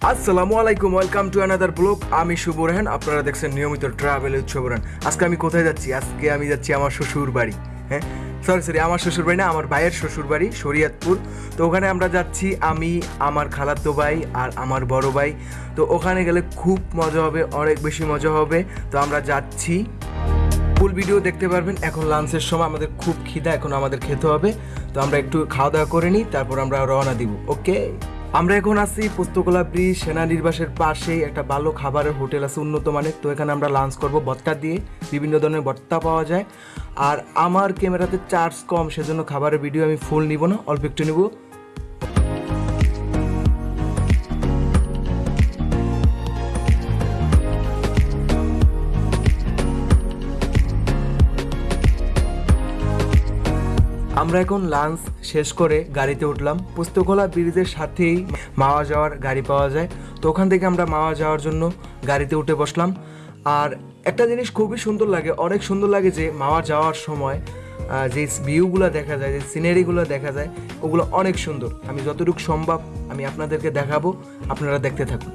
আসসালামু আলাইকুম welcome to another blog আমি শুভ রেহান, আপনারা দেখছেন নিয়মিত ট্রাভেল উৎসব আজকে আমি কোথায় যাচ্ছি? আজকে আমি যাচ্ছি আমার শ্বশুর বাড়ি হ্যাঁ? সরি সরি আমার শ্বশুর বাড়ি না, আমার ভাইয়ের শ্বশুর বাড়ি, শরীয়তপুর। তো ওখানে আমরা যাচ্ছি, আমি, আমার খালাতো ভাই আর আমার বড় ভাই। তো ওখানে গেলে খুব মজা হবে, অনেক বেশি মজা হবে। তো আমরা যাচ্ছি। ফুল ভিডিও দেখতে পারবেন, এখন লাঞ্চের সময় আমাদের খুব খিদা, এখন আমাদের খেতে হবে। তো আমরা একটু খাওয়া দাওয়া করে নিই, তারপর আমরা রওনা দিব ওকে আমরা এখন আছি পুস্তকলা ব্রিজ সেনানির্বাসের পাশেই একটা ভালো খাবারের হোটেল আছে উন্নত মানের। তো এখানে আমরা লাঞ্চ করব ভত্তা দিয়ে, বিভিন্ন ধরনের ভত্তা পাওয়া যায়। আর আমার ক্যামেরাতে চার্জ কম, সেজন্য খাবারের ভিডিও আমি ফুল নিব না, অল্প একটু নিব। আমরা এখন লাঞ্চ শেষ করে গাড়িতে উঠলাম। পুস্তকলা ব্রিজের সাথেই মাওয়া যাওয়ার গাড়ি পাওয়া যায়। তো ওখান থেকে আমরা মাওয়া যাওয়ার জন্য গাড়িতে উঠে বসলাম। আর একটা জিনিস খুবই সুন্দর লাগে, অনেক সুন্দর লাগে যে মাওয়া যাওয়ার সময় যে ভিউগুলো দেখা যায়, যে সিনারিগুলো দেখা যায়, ওগুলো অনেক সুন্দর। আমি যতটুকু সম্ভব আমি আপনাদেরকে দেখাবো, আপনারা দেখতে থাকুন।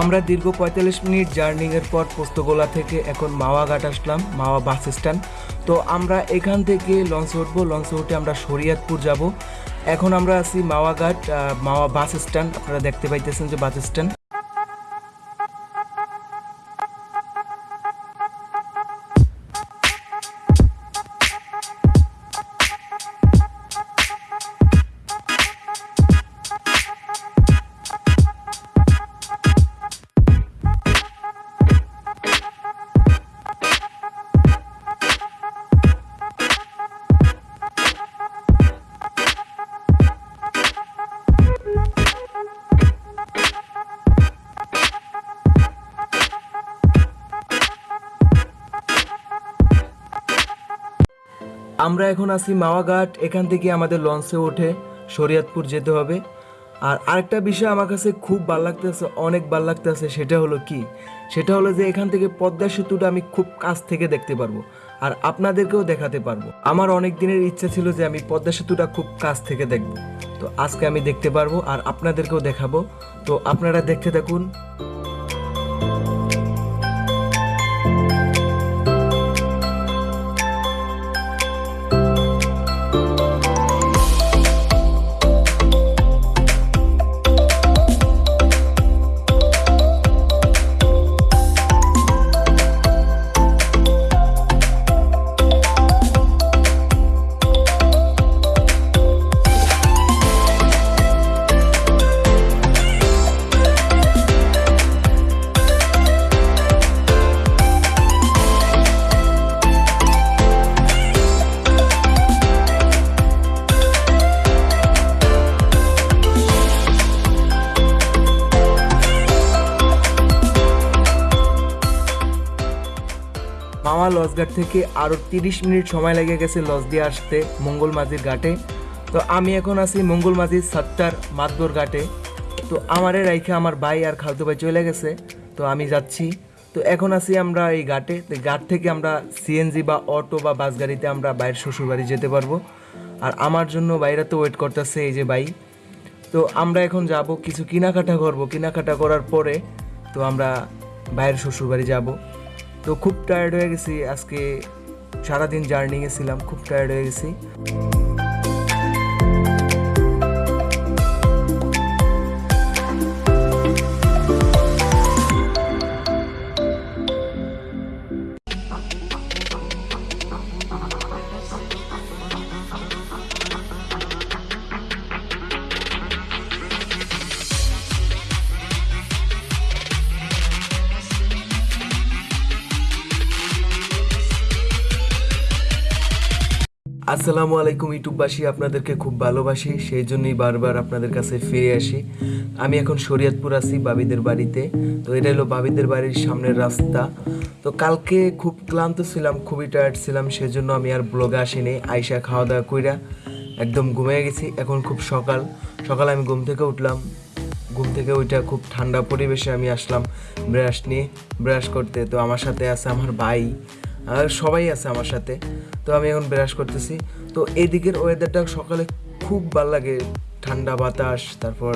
আমরা দীর্ঘ পঁয়তাল্লিশ মিনিট জার্নিংয়ের পর পোস্তগোলা থেকে এখন মাওয়া ঘাট আসলাম, মাওয়া বাস স্ট্যান্ড। তো আমরা এখান থেকে লঞ্চে উঠবো, লঞ্চে উঠে আমরা শরিয়াতপুর যাব। এখন আমরা আছি মাওয়া ঘাট মাওয়া বাস স্ট্যান্ড। আপনারা দেখতে পাইতেছেন যে বাস স্ট্যান্ড। আমরা এখন আছি মাওয়াঘাট, এখান থেকে আমাদের লঞ্চে উঠে শরীয়তপুর যেতে হবে। আর আরেকটা বিষয় আমার কাছে খুব ভালো লাগতেছে, অনেক ভালো লাগতেছে, সেটা হলো কি? সেটা হলো যে এখান থেকে পদ্মা সেতুটা আমি খুব কাছ থেকে দেখতে পারব আর আপনাদেরকেও দেখাতে পারব। আমার অনেক দিনের ইচ্ছা ছিল যে আমি পদ্মা সেতুটা খুব কাছ থেকে দেখব। তো আজকে আমি দেখতে পারব আর আপনাদেরকেও দেখাবো। তো আপনারা দেখতে থাকুন। মামা লঞ্চঘাট থেকে আরও তিরিশ মিনিট সময় লেগে গেছে লঞ্চ দিয়ে আসতে মঙ্গল মাঝির ঘাটে। তো আমি এখন আছি মঙ্গল মাঝির সাতটার মাতবর ঘাটে। তো আমারে রাইখে আমার ভাই আর খালতো ভাই চলে গেছে। তো আমি যাচ্ছি। তো এখন আছি আমরা এই ঘাটে। তো ঘাট থেকে আমরা সিএনজি বা অটো বা বাস গাড়িতে আমরা বাইরের শ্বশুরবাড়ি যেতে পারব। আর আমার জন্য বাইরে তো ওয়েট করতেছে এই যে ভাই। তো আমরা এখন যাব কিছু কেনাকাটা করব। কেনাকাটা করার পরে তো আমরা বাইরের শ্বশুরবাড়ি যাব। তো খুব টায়ার্ড হয়ে গেছি। আজকে সারাদিন জার্নিংয়ে ছিলাম খুব টায়ার্ড হয়ে গেছি। আসসালামু আলাইকুম, ইউটিউববাসী। আপনাদেরকে খুব ভালোবাসি, সেই জন্যই বারবার আপনাদের কাছে ফিরে আসি। আমি এখন শরীয়তপুর আছি, বাবিদের বাড়িতে। তো এটা হলো বাবিদের বাড়ির সামনের রাস্তা। তো কালকে খুব ক্লান্ত ছিলাম, খুবই টায়ার্ড ছিলাম, সেজন্য আমি আর ব্লগে আসিনি। আইসা খাওয়া দাওয়া কইরা একদম ঘুমিয়ে গেছি। এখন খুব সকাল। সকাল আমি ঘুম থেকে উঠলাম। ঘুম থেকে ওইটা খুব ঠান্ডা পরিবেশে আমি আসলাম ব্রাশ নিয়ে, ব্রাশ করতে। তো আমার সাথে আছে আমার ভাই। সবাই আছে আমার সাথে। তো আমি এখন ব্রাশ করতেছি। তো এদিকের ওয়েদারটা সকালে খুব ভালো লাগে। ঠান্ডা বাতাস, তারপর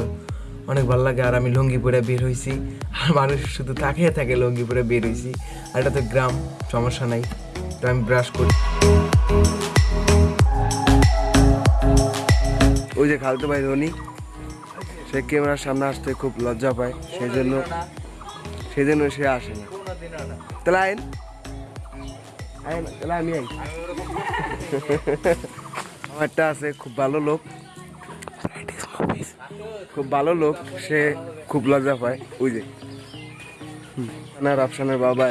অনেক ভালো লাগে। আর আমি লুঙ্গি পরে বের হয়েছি আর মানুষ শুধু তাকিয়ে থাকে লুঙ্গি পরে বের হয়েছি আর এটা তো গ্রাম, সমস্যা নাই। তো আমি ব্রাশ করি। ওই যে খালতো ভাই রনি সে ক্যামেরার সামনে আসতে খুব লজ্জা পায়। সেই জন্য সেই জন্য সে আসে না। তাহলে আইন আমি আই আমারটা আছে, খুব ভালো লোক। খুব ভালো লোক, সে খুব লজ্জা পায়। ওই যে। রাফসানের বাবা।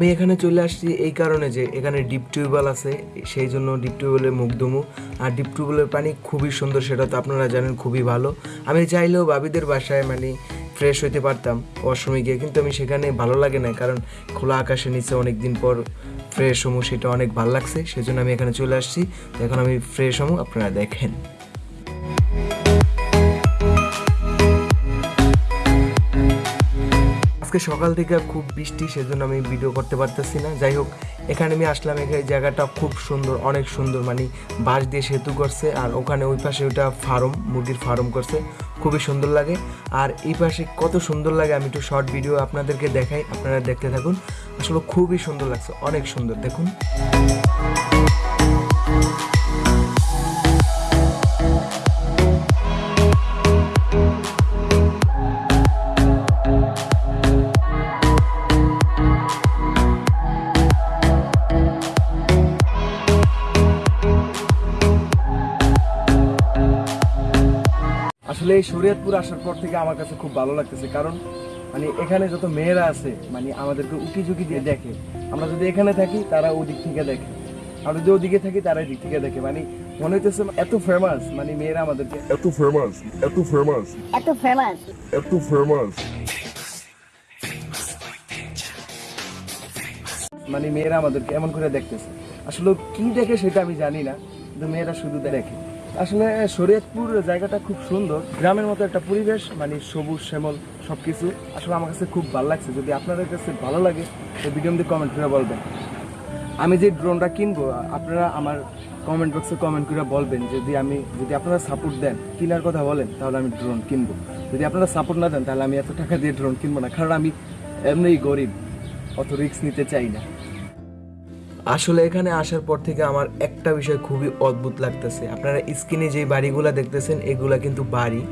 আমি এখানে চলে আসছি এই কারণে যে এখানে ডিপ টিউবওয়েল আছে, সেই জন্য ডিপ টিউবওয়েলে মুখ দুমু আর ডিপ টিউবওয়েলের পানি খুবই সুন্দর, সেটা তো আপনারা জানেন খুবই ভালো। আমি চাইলেও বাবিদের বাসায় মানে ফ্রেশ হইতে পারতাম ওয়াশরুমে গিয়ে, কিন্তু আমি সেখানে ভালো লাগে না, কারণ খোলা আকাশের নিচে অনেক দিন পর ফ্রেশ হমু, সেটা অনেক ভালো লাগছে। সেজন্য আমি এখানে চলে আসছি। এখন আমি ফ্রেশ হমু, আপনারা দেখেন। আজকে সকাল থেকে খুব বৃষ্টি, সেজন্য আমি ভিডিও করতে পারতেছি না। যাই হোক, এখানে আমি আসলাম, এখানে জায়গাটা খুব সুন্দর, অনেক সুন্দর মানে বাঁশ দিয়ে সেতু করছে, আর ওখানে ওই পাশে ওইটা ফার্ম, মুরগির ফার্ম করছে, খুবই সুন্দর লাগে। আর এই পাশে কত সুন্দর লাগে, আমি একটু শর্ট ভিডিও আপনাদেরকে দেখাই, আপনারা দেখতে থাকুন। আসলে খুবই সুন্দর লাগছে, অনেক সুন্দর, দেখুন। আসলে এই শরীয়তপুর আসার পর থেকে আমার কাছে খুব ভালো লাগতেছে। কারণ মানে এখানে যত মেয়েরা আছে মানে আমাদেরকে উকি ঝুঁকি দিয়ে দেখে। আমরা যদি এখানে থাকি তারা ওদিক থেকে দেখে। আমরা যদি ওদিকে থাকি তারা এদিক থেকে দেখে। মানে মনে হইতেছে এত ফেমাস মানে মেয়েরা আমাদেরকে এত ফেমাস এত ফেমাস এত ফেমাস এত ফেমাস মানে মেয়েরা আমাদেরকে এমন করে দেখতেছে। আসলে কি দেখে সেটা আমি জানি না কিন্তু মেয়েরা শুধু দেখে। আসলে শরীয়তপুর জায়গাটা খুব সুন্দর। গ্রামের মতো একটা পরিবেশ মানে সবুজ, শ্যামল সব কিছু আসলে আমার কাছে খুব ভালো লাগছে। যদি আপনাদের কাছে ভালো লাগে, তো ভিডিও মধ্যে কমেন্ট করে বলবেন। আমি যে ড্রোনটা কিনবো আপনারা আমার কমেন্ট বক্সে কমেন্ট করে বলবেন। যদি আমি, যদি আপনারা সাপোর্ট দেন, কেনার কথা বলেন, তাহলে আমি ড্রোন কিনবো। যদি আপনারা সাপোর্ট না দেন, তাহলে আমি এত টাকা দিয়ে ড্রোন কিনবো না। কারণ আমি এমনিই গরিব, অত রিস্ক নিতে চাই না। আসলে এখানে আসার পর থেকে আমার একটা বিষয় খুবই অদ্ভুত লাগতেছে। আপনারা স্ক্রিনে যে বাড়িগুলা দেখতেছেন, এগুলা কিন্তু বাড়ি।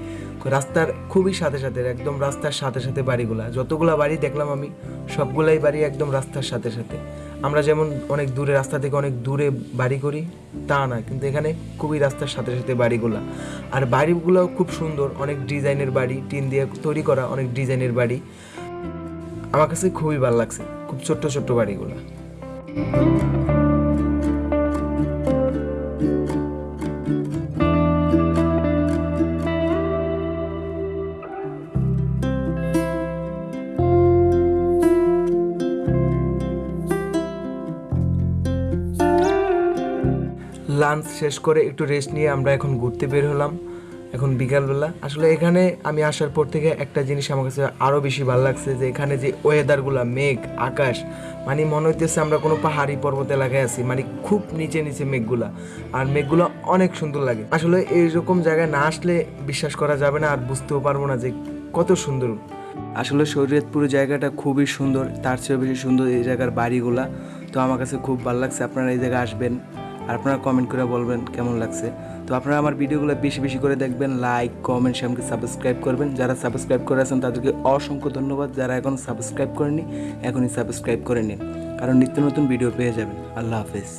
রাস্তার খুবই সাথে সাথে, একদম রাস্তার সাথে সাথে বাড়িগুলা। যতগুলা বাড়ি দেখলাম আমি, সবগুলাই বাড়ি একদম রাস্তার সাথে সাথে। আমরা যেমন অনেক দূরে, রাস্তা থেকে অনেক দূরে বাড়ি করি, তা না। কিন্তু এখানে খুবই রাস্তার সাথে সাথে বাড়িগুলা। আর বাড়িগুলোও খুব সুন্দর, অনেক ডিজাইনের বাড়ি, টিন দিয়ে তৈরি করা অনেক ডিজাইনের বাড়ি। আমার কাছে খুবই ভালো লাগছে, খুব ছোট্ট ছোট্ট বাড়িগুলা। লাঞ্চ শেষ করে একটু রেস্ট নিয়ে আমরা এখন ঘুরতে বের হলাম। এখন বিকালবেলা। আসলে এখানে আমি আসার পর থেকে একটা জিনিস আমার কাছে আরও বেশি ভালো লাগছে যে এখানে যে ওয়েদারগুলা মেঘ, আকাশ মানে মনে হইতেছে আমরা কোনো পাহাড়ি পর্বত এলাকায় আছি মানে খুব নিচে নিচে মেঘগুলা। আর মেঘগুলো অনেক সুন্দর লাগে। আসলে এইরকম জায়গায় না আসলে বিশ্বাস করা যাবে না আর বুঝতেও পারব না যে কত সুন্দর। আসলে শরীয়তপুর জায়গাটা খুবই সুন্দর, তার চেয়েও বেশি সুন্দর এই জায়গার বাড়িগুলা। তো আমার কাছে খুব ভালো লাগছে, আপনারা এই জায়গায় আসবেন। আর আপনারা কমেন্ট করে বলবেন কেমন লাগছে। তো আপনারা আমার ভিডিওগুলো বেশি বেশি করে দেখবেন লাইক কমেন্ট সেমকে সাবস্ক্রাইব করবেন। যারা সাবস্ক্রাইব করে আছেন, তাদেরকে অসংখ্য ধন্যবাদ। যারা এখন সাবস্ক্রাইব করেনি এখনই সাবস্ক্রাইব করে নিন, কারণ নিত্য নতুন ভিডিও পেয়ে যাবেন। আল্লাহ হাফেজ।